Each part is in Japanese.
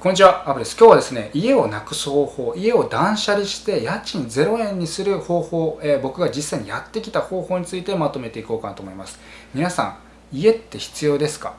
こんにちは、アブです。今日はですね、家をなくす方法、家を断捨離して家賃0円にする方法、えー、僕が実際にやってきた方法についてまとめていこうかなと思います。皆さん、家って必要ですか？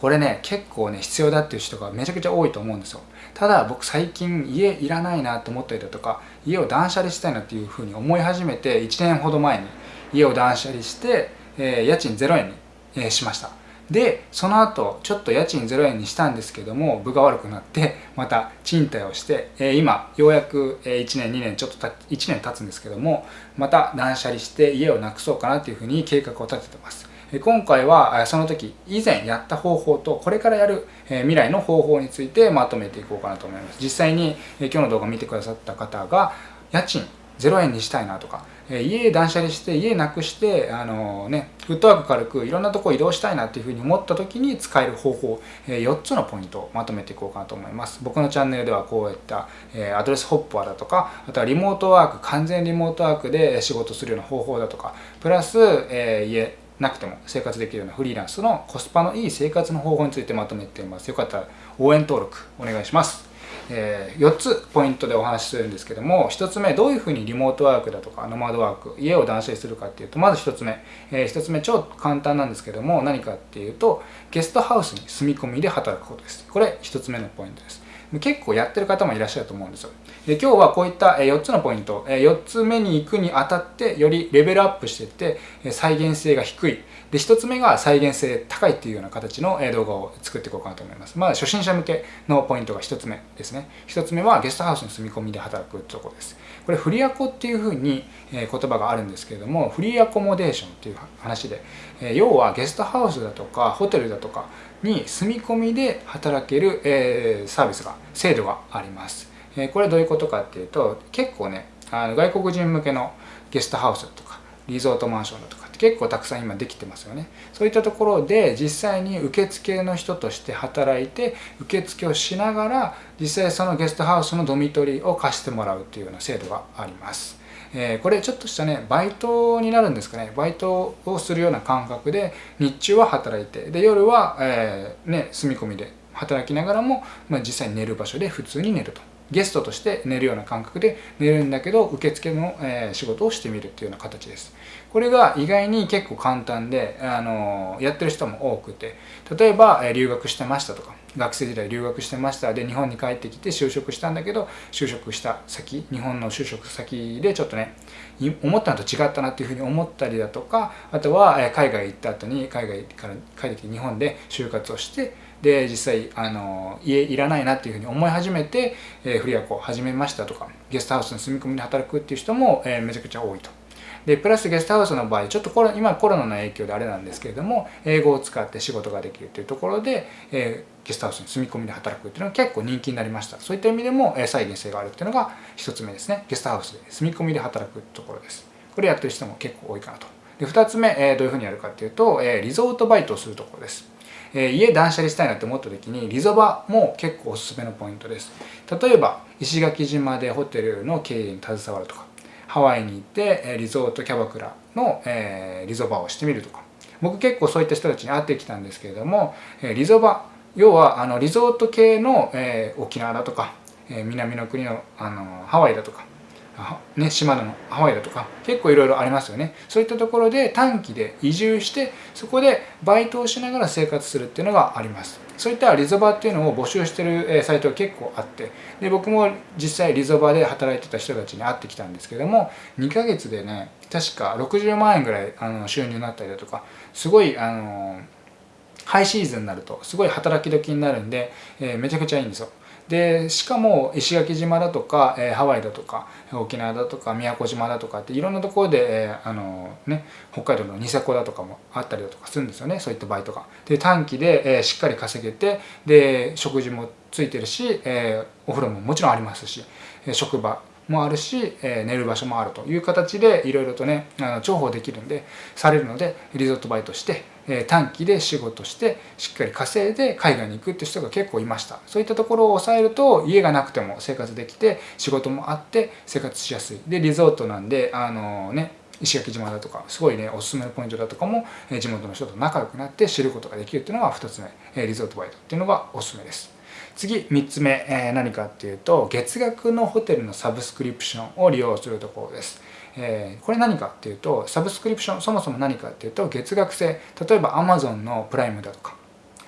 これね、結構ね、必要だっていう人がめちゃくちゃ多いと思うんですよ。ただ、僕最近家いらないなと思ったりだとか、家を断捨離したいなっていうふうに思い始めて、1年ほど前に家を断捨離して、えー、家賃0円に、えー、しました。でその後ちょっと家賃0円にしたんですけども部が悪くなって また賃貸をして、え今ようやく1年2年ちょっとた1年経つんですけどもまた断捨離して家をなくそうかなっていうふうに計画を立ててます。今回はその時以前やった方法とこれからやる未来の方法についてまとめていこうかなと思います。実際に今日の動画を見てくださった方が家賃0円にしたいなとか家断捨離して家なくしてあのねフットワーク軽くいろんなとこ移動したいなっていうふうに思った時に使える方法、4つのポイントをまとめていこうかなと思います。僕のチャンネルではこういった、アドレスホッパーだとかあとはリモートワーク完全リモートワークで仕事するような方法だとかプラス、え家なくても生活できるようなフリーランスのコスパのいい生活の方法についてまとめています。よかったら応援登録お願いします。えー、4つポイントでお話しするんですけども1つ目どういうふうにリモートワークだとかノマドワーク家を断捨離するかっていうとまず1つ目、えー、1つ目超簡単なんですけども何かっていうとゲストハウスに住み込みで働くことです。これ1つ目のポイントです。結構やってる方もいらっしゃると思うんですよ。で今日はこういった4つのポイント4つ目に行くにあたってよりレベルアップしていって再現性が低い。で1つ目が再現性高いっていうような形の動画を作っていこうかなと思います。まあ初心者向けのポイントが1つ目ですね。1つ目はゲストハウスに住み込みで働くところです。これフリアコっていうふうに言葉があるんですけれどもフリーアコモデーションっていう話で要はゲストハウスだとかホテルだとかに住み込みで働けるサービスが制度があります。これどういうことかっていうと結構ねあの外国人向けのゲストハウスだとかリゾートマンションだとか結構たくさん今できてますよね。そういったところで実際に受付の人として働いて受付をしながら実際そのゲストハウスのドミトリーを貸してもらうっていうような制度があります。えー、これちょっとしたねバイトになるんですかね。バイトをするような感覚で日中は働いてで夜は、えー、ね、住み込みで働きながらも、まあ、実際に寝る場所で普通に寝ると。ゲストとして寝るような感覚で寝るんだけど受付の、え仕事をしてみるっていうような形です。これが意外に結構簡単で、あのやってる人も多くて例えば、留学してましたとか学生時代留学してましたで日本に帰ってきて就職したんだけど就職した先日本の就職先でちょっとね思ったのと違ったなっていうふうに思ったりだとかあとは海外行った後に海外から帰ってきて日本で就活をしてで実際あの家いらないなっていうふうに思い始めて、えー、フリアコを始めましたとかゲストハウスに住み込みで働くっていう人も、えー、めちゃくちゃ多いと。でプラスゲストハウスの場合ちょっとコロ今コロナの影響であれなんですけれども英語を使って仕事ができるというところで、えー、ゲストハウスに住み込みで働くっていうのが結構人気になりました。そういった意味でも、えー、再現性があるっていうのが一つ目ですね。ゲストハウスで住み込みで働くところです。これやってる人も結構多いかなと。で2つ目、えー、どういうふうにやるかっていうと、えー、リゾートバイトをするところです。え家断捨離したいなって思った時にリゾバも結構おすすめのポイントです。例えば石垣島でホテルの経営に携わるとかハワイに行ってリゾートキャバクラの、えリゾバをしてみるとか。僕結構そういった人たちに会ってきたんですけれどもえリゾバ要はあのリゾート系の、え沖縄だとか、え南の国のあのハワイだとかね、島のハワイだとか結構いろいろありますよね。そういったところで短期で移住してそこでバイトをしながら生活するっていうのがあります。そういったリゾバっていうのを募集してるサイトが結構あってで僕も実際リゾバで働いてた人たちに会ってきたんですけども2ヶ月でね確か60万円ぐらいあの収入になったりだとかすごいあのハイシーズンになるとすごい働き時になるんで、えー、めちゃくちゃいいんですよ。でしかも石垣島だとか、えー、ハワイだとか沖縄だとか宮古島だとかっていろんなところで、えー、あのね、北海道のニセコだとかもあったりだとかするんですよねそういったバイトが。で短期で、えー、しっかり稼げてで食事もついてるし、えお風呂ももちろんありますしえ職場もあるし、え寝る場所もあるという形でいろいろとねあの重宝できるんでされるのでリゾートバイトしてえ短期で仕事してしっかり稼いで海外に行くって人が結構いました。そういったところを抑えると家がなくても生活できて仕事もあって生活しやすい。でリゾートなんであのね石垣島だとかすごいねおすすめのポイントだとかも地元の人と仲良くなって知ることができるっていうのが2つ目リゾートバイトっていうのがおすすめです。次3つ目、え、何かっていうと月額のホテルのサブスクリプションを利用するところです。えー、これ何かっていうとサブスクリプションそもそも何かっていうと月額制例えば Amazon のプライムだとか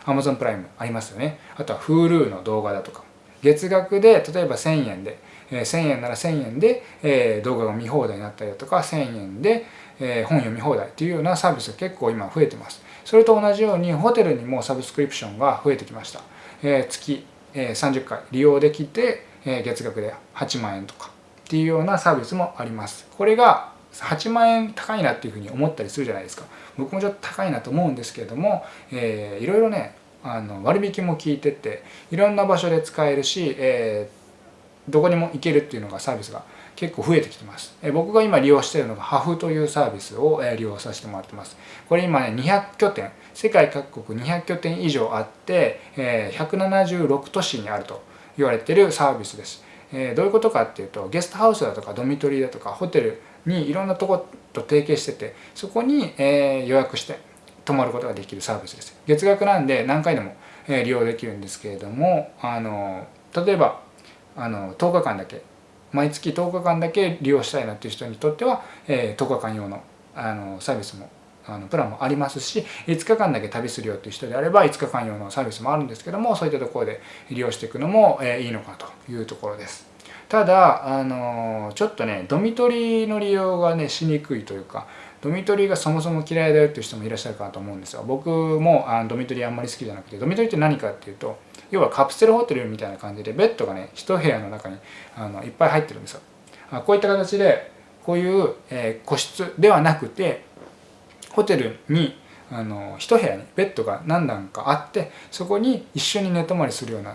Amazon プライムありますよね。あとは Hulu の動画だとか。月額で例えば1000円で、えー、1000円なら1000円で、え、動画が見放題になったりだとか1000円で、え、本読み放題っていうようなサービスが結構今増えてます。それと同じようにホテルにもサブスクリプションが増えてきました、え、月、えー、30回利用できて、え、月額で8万円とかっていうようなサービスもあります。これが8万円高いなっていうふうに思ったりするじゃないですか。僕もちょっと高いなと思うんですけれども、えー、いろいろねあの割引も効いてていろんな場所で使えるし、え、どこにも行けるっていうのがサービスが結構増えてきてます。え僕が今利用しているのがハフというサービスを、え利用させてもらってます。これ今ね200拠点世界各国200拠点以上あって、え176都市にあると言われてるサービスです。えどういうことかっていうとゲストハウスだとかドミトリーだとかホテルにいろんなとこと提携しててそこに、え予約して泊まることができるサービスです。月額なんで何回でも、え利用できるんですけれどもあの例えばあの10日間だけ毎月10日間だけ利用したいなっていう人にとっては、えー、10日間用のあのサービスもあのプランもありますし5日間だけ旅するよっていう人であれば5日間用のサービスもあるんですけどもそういったところで利用していくのも、えー、いいのかというところです。ただあのちょっとねドミトリーの利用がねしにくいというかドミトリーがそもそも嫌いだよっていう人もいらっしゃるかなと思うんですよ僕もあのドミトリーあんまり好きじゃなくてドミトリーって何かっていうと要はカプセルホテルみたいな感じでベッドがね一部屋の中にあのいっぱい入ってるんですよ。こういった形でこういう、え、個室ではなくてホテルにあの一部屋にベッドが何段かあってそこに一緒に寝泊まりするような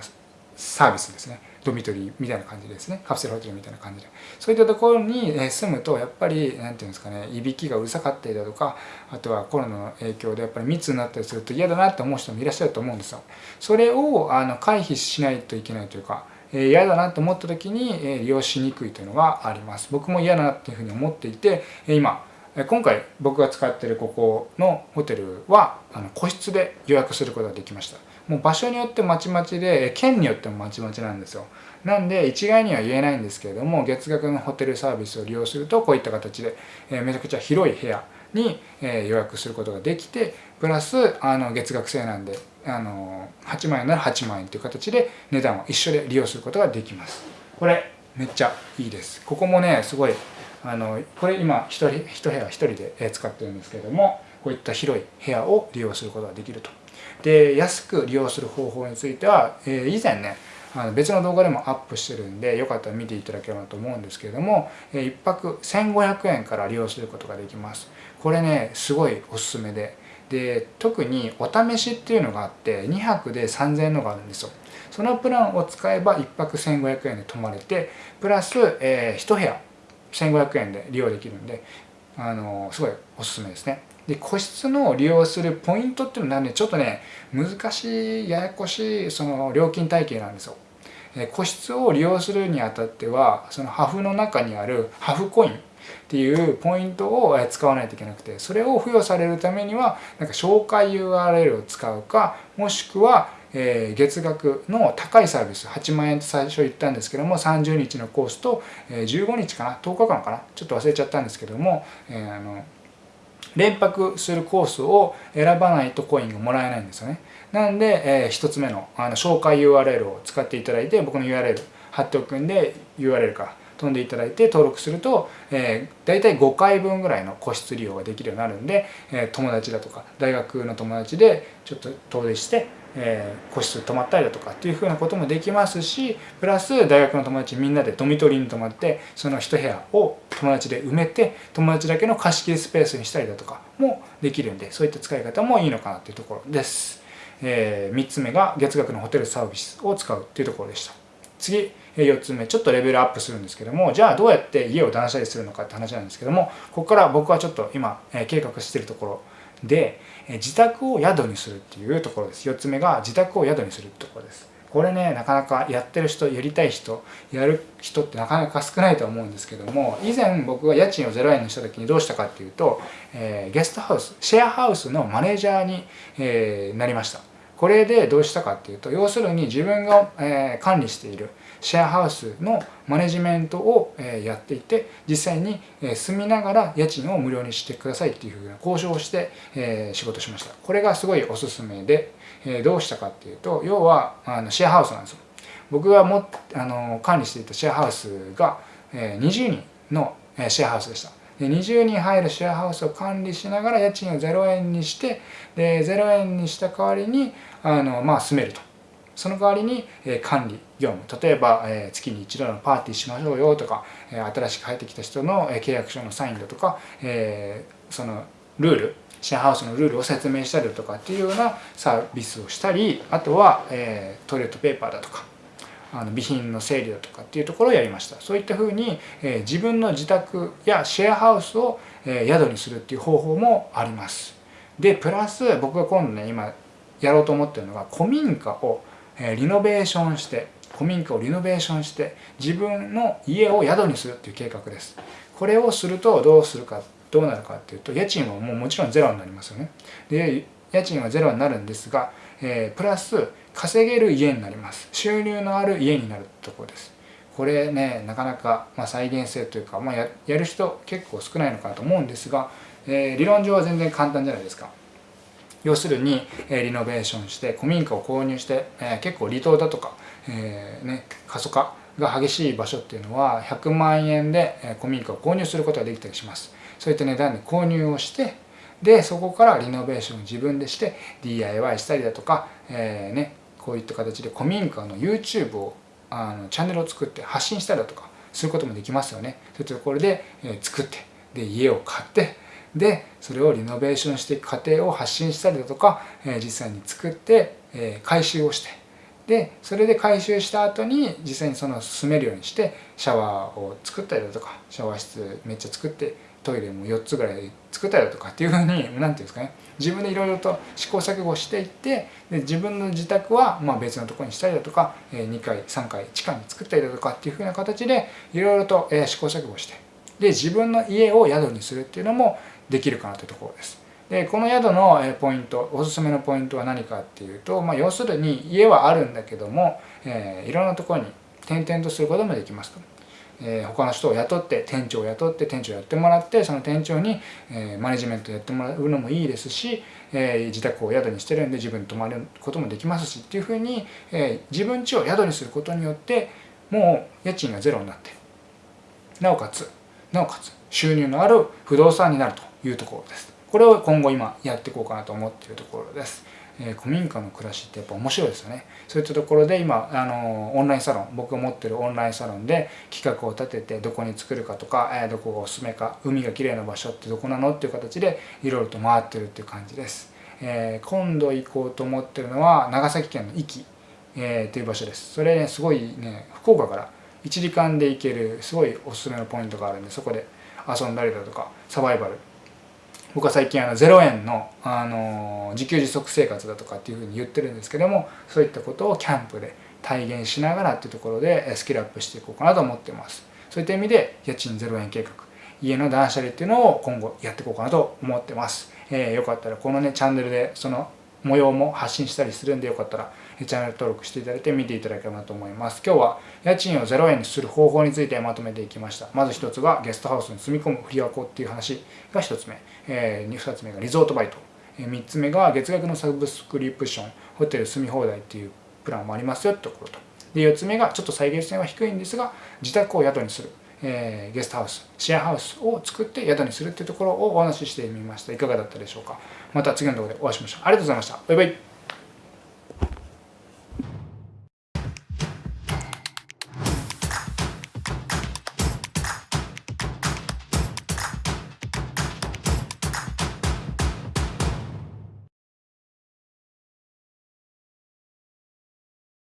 サービスですね。ドミトリーみたいな感じですね。カプセルホテルみたいな感じで。そういったところに住むとやっぱり何て言うんですかねいびきがうるさかったりだとかあとはコロナの影響でやっぱり密になったりすると嫌だなって思う人もいらっしゃると思うんですよ。それをあの回避しないといけないというか嫌だなと思った時に利用しにくいというのがあります。僕も嫌だなっていうふうに思っていて今今回僕が使ってるここのホテルはあの個室で予約することができました。もう場所によってまちまちで県によってもまちまちなんですよ。なんで一概には言えないんですけれども月額のホテルサービスを利用するとこういった形で、えめちゃくちゃ広い部屋に、え予約することができてプラスあの月額制なんであの8万円なら8万円という形で値段は一緒で利用することができます。これめっちゃいいです。ここもねすごいあのこれ今1人1部屋1人で使ってるんですけれどもこういった広い部屋を利用することができると。で安く利用する方法については、え以前ねあの別の動画でもアップしてるんでよかったら見ていただければと思うんですけれどもえ1泊1500円から利用することができます。これねすごいおすすめで。で特にお試しっていうのがあって2泊で3000円のがあるんですよ。そのプランを使えば1泊1500円で泊まれてプラス、えー、1部屋1500円で利用できるんであのすごいおすすめですね。で個室の利用するポイントっていうのはねちょっとね難しいややこしいその料金体系なんですよ。個室を利用するにあたってはそのハフの中にあるハフコインっていうポイントを使わないといけなくてそれを付与されるためにはなんか紹介 URL を使うかもしくはえ、月額の高いサービス8万円って最初言ったんですけども30日のコースと、え、15日かな10日間かなちょっと忘れちゃったんですけども、えー、あの連泊するコースを選ばないとコインがもらえないんですよね。なんで、えー、1つ目のあの紹介 URL を使っていただいて僕の URL 貼っておくんで URL から飛んでいただいて登録すると、えー、大体5回分ぐらいの個室利用ができるようになるんで、えー、友達だとか大学の友達でちょっと遠出して、えー、個室泊まったりだとかっていうふうなこともできますしプラス大学の友達みんなでドミトリーに泊まってその一部屋を友達で埋めて友達だけの貸し切りスペースにしたりだとかもできるんでそういった使い方もいいのかなっていうところです。えー、3つ目が月額のホテルサービスを使うっていうところでした。次4つ目ちょっとレベルアップするんですけどもじゃあどうやって家を断捨離するのかって話なんですけどもここから僕はちょっと今計画してるところで自宅を宿にするっていうところです。4つ目が自宅を宿にするところです。これねなかなかやってる人やりたい人やる人ってなかなか少ないと思うんですけども以前僕が家賃を0円にした時にどうしたかっていうと、えー、ゲストハウスシェアハウスのマネージャーに、えー、なりました。これでどうしたかっていうと要するに自分が、管理しているシェアハウスのマネジメントを、やっていて実際に、住みながら家賃を無料にしてくださいっていうふうな交渉をして、仕事しました。これがすごいおすすめで、どうしたかっていうと要はシェアハウスなんですよ。僕がもあの管理していたシェアハウスが、え20人のシェアハウスでした。20人入るシェアハウスを管理しながら家賃を0円にしてで0円にした代わりにあの、まあ、住めると。その代わりに、え管理業務。例えば、え月に一度のパーティーしましょうよとか、え新しく入ってきた人の、え契約書のサインだとか、えそのルールシェアハウスのルールを説明したりだとかっていうようなサービスをしたりあとは、えトイレットペーパーだとか。あの備品の整理だとかっていうところをやりました。そういったふうに、え自分の自宅やシェアハウスを、え宿にするっていう方法もあります。でプラス僕が今度ね今やろうと思ってるのが古民家を、えリノベーションして古民家をリノベーションして自分の家を宿にするっていう計画です。これをするとどうするかどうなるかっていうと家賃はもうもちろんゼロになりますよね。で家賃はゼロになるんですが、えー、プラス稼げる家になります。収入のある家になるところです。これねなかなか、まあ、再現性というか、まあや、やる人結構少ないのかなと思うんですが、えー、理論上は全然簡単じゃないですか。要するに、えー、リノベーションして古民家を購入して、えー、結構離島だとか、えーね、過疎化が激しい場所っていうのは100万円で古民家を購入することができたりします。そういった値段で購入をしてでそこからリノベーションを自分でして DIY したりだとか、えーね、こういった形で古民家の YouTube をあのチャンネルを作って発信したりだとかすることもできますよね。そういったところで、え作ってで家を買ってでそれをリノベーションしていく過程を発信したりだとか、え実際に作って、え回収をしてでそれで回収した後に実際にその住めるようにしてシャワーを作ったりだとかシャワー室めっちゃ作ってトイレも4つぐらい作ったりとかっていうふうに何て言うんですかね自分でいろいろと試行錯誤していってで自分の自宅はま別のところにしたりだとか2階3階地下に作ったりだとかっていうふうな形でいろいろと試行錯誤してで自分の家を宿にするっていうのもできるかなというところです。でこの宿のポイントおすすめのポイントは何かっていうと、まあ、要するに家はあるんだけども、えー、いろんなところに転々とすることもできますと。えー、他の人を雇って店長を雇って店長やってもらってその店長に、えー、マネジメントやってもらうのもいいですし、えー、自宅を宿にしてるんで自分に泊まることもできますしっていうふうに、え自分家を宿にすることによってもう家賃がゼロになってなおかつなおかつ収入のある不動産になるというところです。これを今後今やっていこうかなと思っているところです。え古民家の暮らしってやっぱ面白いですよね。そういったところで今あのオンラインサロン僕が持ってるオンラインサロンで企画を立ててどこに作るかとか、えどこがおすすめか海が綺麗な場所ってどこなの？っていう形でいろいろと回ってるっていう感じです、えー、今度行こうと思ってるのは長崎県の壱岐、えー、という場所です。それねすごいね福岡から1時間で行けるすごいおすすめのポイントがあるんでそこで遊んだりだとかサバイバル僕は最近あの0円のあの自給自足生活だとかっていうふうに言ってるんですけどもそういったことをキャンプで体現しながらっていうところでスキルアップしていこうかなと思ってます。そういった意味で家賃0円計画。家の断捨離っていうのを今後やっていこうかなと思ってます、えー、よかったらこのねチャンネルでその模様も発信したりするんでよかったらチャンネル登録していただいて見ていただければなと思います。今日は家賃を0円にする方法についてまとめていきました。まず1つがゲストハウスに住み込む振り箱っていう話が1つ目、えー、2つ目がリゾートバイト、え、3つ目が月額のサブスクリプション。ホテル住み放題っていうプランもありますよってところと。で4つ目がちょっと再現性は低いんですが自宅を宿にする。えー、ゲストハウス。シェアハウスを作って宿にするっていうところをお話ししてみました。いかがだったでしょうか。また次の動画でお会いしましょう。ありがとうございました。バイバイ。